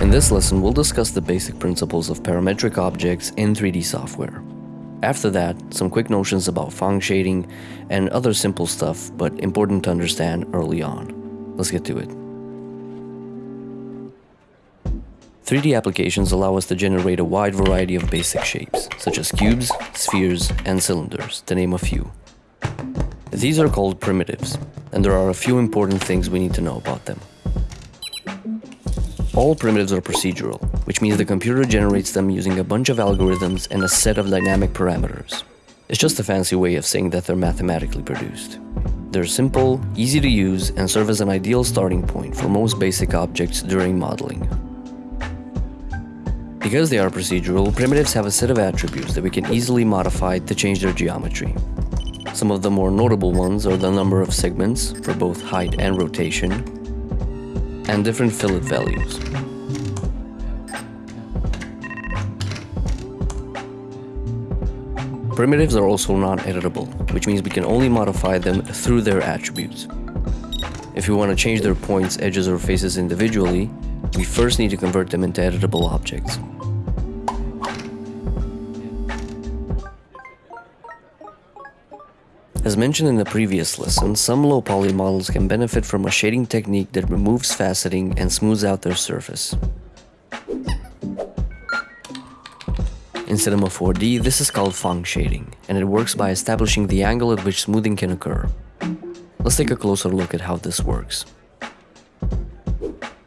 In this lesson, we'll discuss the basic principles of parametric objects in 3D software. After that, some quick notions about Phong shading and other simple stuff, but important to understand early on. Let's get to it. 3D applications allow us to generate a wide variety of basic shapes, such as cubes, spheres, and cylinders, to name a few. These are called primitives, and there are a few important things we need to know about them. All primitives are procedural, which means the computer generates them using a bunch of algorithms and a set of dynamic parameters. It's just a fancy way of saying that they're mathematically produced. They're simple, easy to use, and serve as an ideal starting point for most basic objects during modeling. Because they are procedural, primitives have a set of attributes that we can easily modify to change their geometry. Some of the more notable ones are the number of segments, for both height and rotation, and different fillet values. Primitives are also non-editable, which means we can only modify them through their attributes. If we want to change their points, edges, or faces individually, we first need to convert them into editable objects. As mentioned in the previous lesson, some low poly models can benefit from a shading technique that removes faceting and smooths out their surface. In Cinema 4D, this is called Phong shading, and it works by establishing the angle at which smoothing can occur. Let's take a closer look at how this works.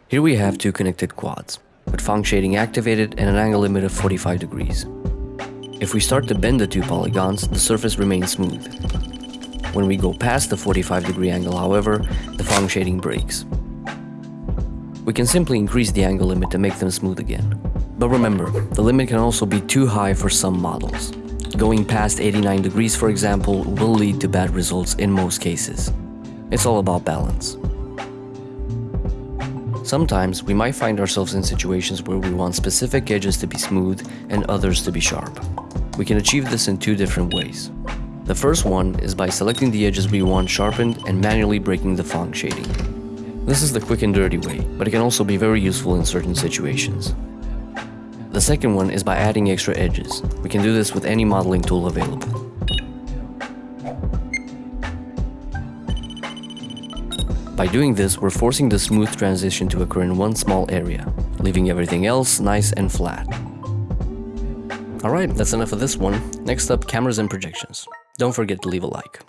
Here we have two connected quads, with Phong shading activated and an angle limit of 45 degrees. If we start to bend the two polygons, the surface remains smooth, when we go past the 45 degree angle, however, the Phong shading breaks. We can simply increase the angle limit to make them smooth again. But remember, the limit can also be too high for some models. Going past 89 degrees, for example, will lead to bad results in most cases. It's all about balance. Sometimes we might find ourselves in situations where we want specific edges to be smooth and others to be sharp. We can achieve this in two different ways. The first one is by selecting the edges we want sharpened and manually breaking the Phong shading. This is the quick and dirty way, but it can also be very useful in certain situations. The second one is by adding extra edges. We can do this with any modeling tool available. By doing this, we're forcing the smooth transition to occur in one small area, leaving everything else nice and flat. Alright, that's enough of this one. Next up, cameras and projections. Don't forget to leave a like.